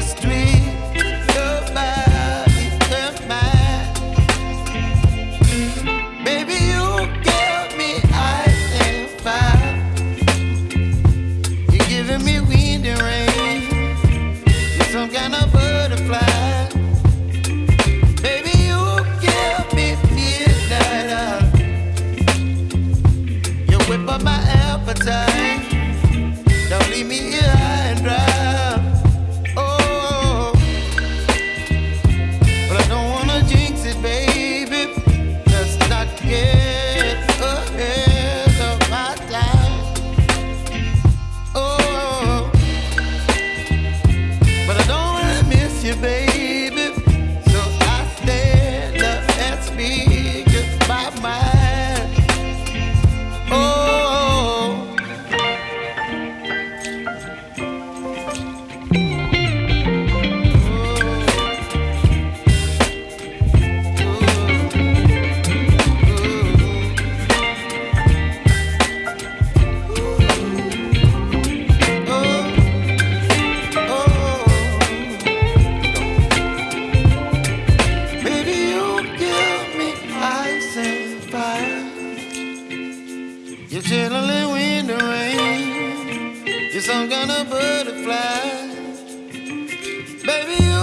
Street. You're chilling in the rain. You're some kind of butterfly. Baby, you